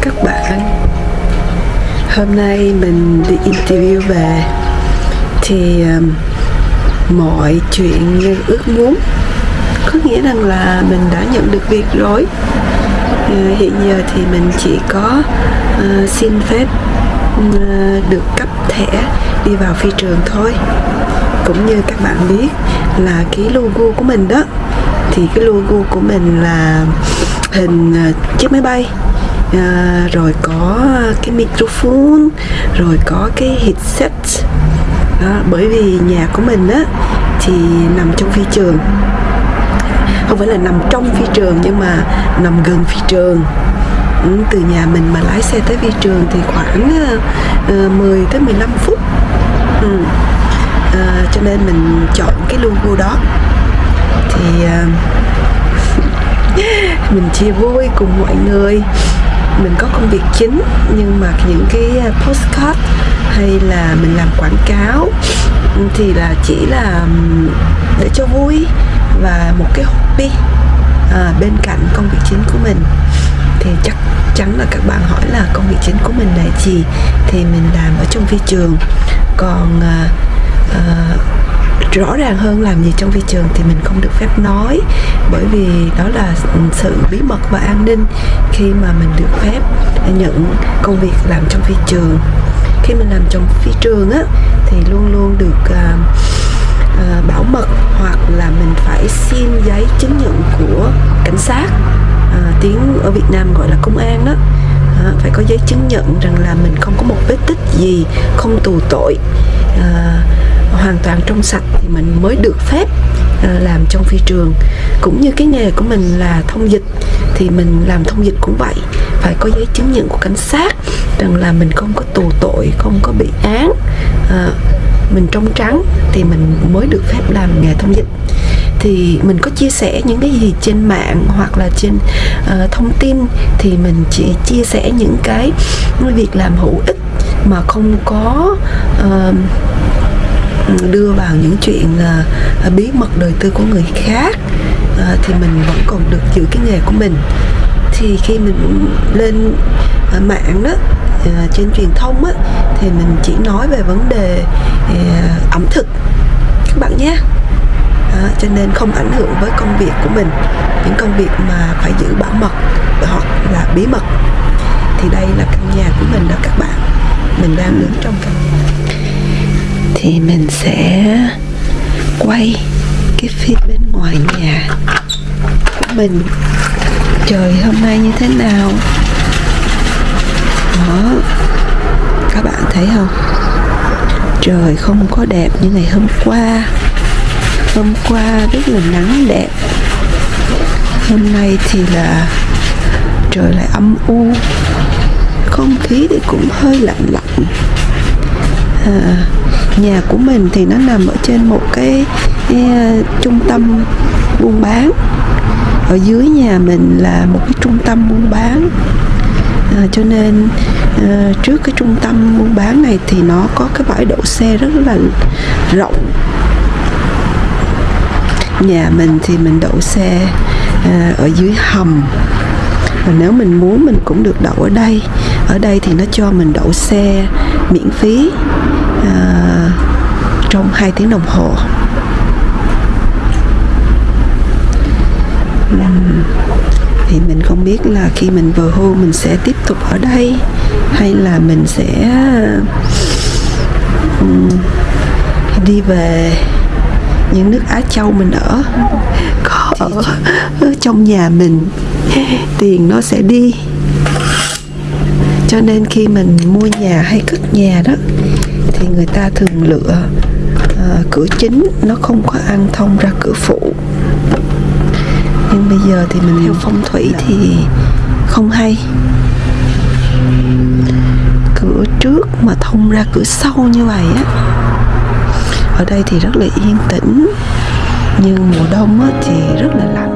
các bạn. Hôm nay mình đi interview về Thì um, mọi chuyện như ước muốn. Có nghĩa rằng là mình đã nhận được việc rồi. Uh, Hiện giờ thì mình chỉ có uh, xin phép uh, được cấp thẻ đi vào phi trường thôi. Cũng như các bạn biết là cái logo của mình đó Thì cái logo của mình là hình uh, chiếc máy bay à, rồi có cái microphone rồi có cái headset. Đó, bởi vì nhà của mình á thì nằm trong phi trường. Không phải là nằm trong phi trường nhưng mà nằm gần phi trường. Ừ, từ nhà mình mà lái xe tới phi trường thì khoảng ờ, ờ, uh, 10 tới 15 phút. Ừ. uh, cho nên mình chọn cái logo đó. Thì uh, mình chia vui cùng mọi người mình có công việc chính nhưng mà những cái à, postcard hay là mình làm quảng cáo thì là chỉ là để cho vui và một cái hobby à, bên cạnh công việc chính của mình. Thì chắc chắn là các bạn hỏi là công việc chính của mình là gì? Thì mình làm ở trong phi trường. Còn à, à, rõ ràng hơn làm gì trong phi trường thì mình không được phép nói. Bởi vì đó là sự bí mật và an ninh khi mà mình được phép nhận công việc làm trong phi trường. Khi mình làm trong phi trường á thì luôn luôn được uh, uh, bảo mật hoặc là mình phải xin giấy chứng nhận của cảnh sát uh, tiếng ở Việt Nam gọi là công an đó. Uh, phải có giấy chứng nhận rằng là mình không có một vết tích gì không tù tội. Uh, hoàn toàn trong sạch thì mình mới được phép ờ, làm trong phi trường. Cũng như cái nghề của mình là thông dịch thì mình làm thông dịch cũng vậy. Phải có giấy chứng nhận của cảnh sát rằng là mình không có tù tội không có bị án à, mình trong trắng thì mình mới được phép làm nghề thông dịch. Thì mình có chia sẻ những cái gì trên mạng hoặc là trên uh, thông tin thì mình chỉ chia sẻ những cái việc làm hữu ích mà không có uh, đưa vào những chuyện uh, bí mật đời tư của người khác uh, thì mình vẫn còn được giữ cái nghề của mình. Thì khi mình lên uh, mạng đó uh, trên truyền thông á thì mình chỉ nói về vấn đề uh, ẩm thực các bạn nhé. À, cho nên không ảnh hưởng với công việc của mình những công việc mà phải giữ bảo mật hoặc là bí mật. Thì đây là căn nhà của mình đó các bạn. Mình đang đứng trong căn nhà thì mình sẽ quay cái phía bên ngoài nhà của mình. Trời hôm nay như thế nào? Đó. Các bạn thấy không? Trời không có đẹp như ngày hôm qua. Hôm qua rất là nắng đẹp. Hôm nay thì là trời lại âm u. Không khí thì cũng hơi lạnh lạnh. À, nhà của mình thì nó nằm ở trên một cái, cái uh, trung tâm buôn bán. Ở dưới nhà mình là một cái trung tâm buôn bán. À, cho nên à, trước cái trung tâm buôn bán này thì nó có cái bãi đậu xe rất là rộng. Nhà mình thì mình đậu xe à, ở dưới hầm. Và nếu mình muốn mình cũng được đậu ở đây. Ở đây thì nó cho mình đậu xe miễn phí. À, trong 2 tiếng đồng hồ. Thì mình không biết là khi mình vừa hưu mình sẽ tiếp tục ở đây hay là mình sẽ um, đi về những nước Á Châu mình ở. Có. Ở, ở trong nhà mình tiền nó sẽ đi. Cho nên khi mình mua nhà hay cất nhà đó thì người ta thường lựa uh, cửa chính nó không có ăn thông ra cửa phụ. Nhưng bây giờ thì mình theo phong thủy thì không hay. Cửa trước mà thông ra cửa sau như vậy á ở đây thì rất là yên tĩnh. Nhưng mùa đông á thì rất là lạnh